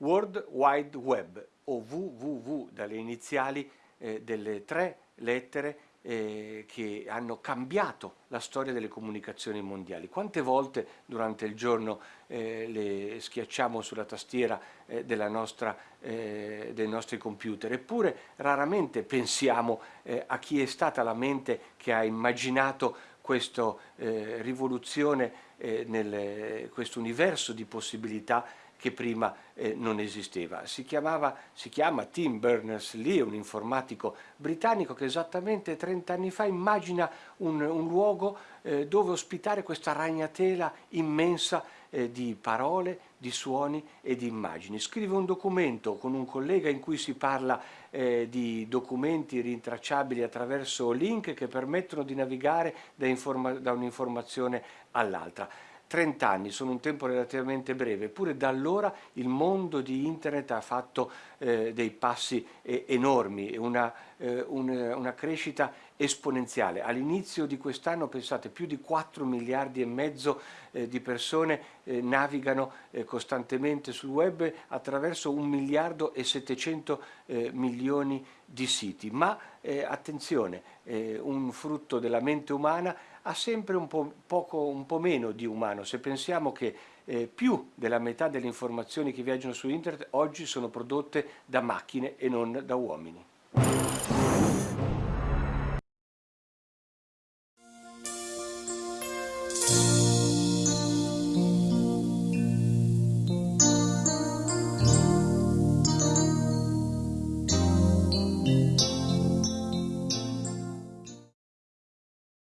World Wide Web o www dalle iniziali eh, delle tre lettere eh, che hanno cambiato la storia delle comunicazioni mondiali. Quante volte durante il giorno eh, le schiacciamo sulla tastiera eh, nostra, eh, dei nostri computer, eppure raramente pensiamo eh, a chi è stata la mente che ha immaginato questa eh, rivoluzione nel questo universo di possibilità che prima eh, non esisteva. Si, chiamava, si chiama Tim Berners-Lee, un informatico britannico che esattamente 30 anni fa immagina un, un luogo eh, dove ospitare questa ragnatela immensa eh, di parole, di suoni e di immagini. Scrive un documento con un collega in cui si parla eh, di documenti rintracciabili attraverso link che permettono di navigare da, da un'informazione all'altra. 30 anni sono un tempo relativamente breve, eppure da allora il mondo di internet ha fatto eh, dei passi eh, enormi, una, eh, un, una crescita esponenziale. All'inizio di quest'anno, pensate, più di 4 miliardi e mezzo eh, di persone eh, navigano eh, costantemente sul web attraverso 1 miliardo e 700 milioni di siti. Ma attenzione, un frutto della mente umana ha sempre un po', poco, un po meno di umano. Se pensiamo che eh, più della metà delle informazioni che viaggiano su internet oggi sono prodotte da macchine e non da uomini. Thank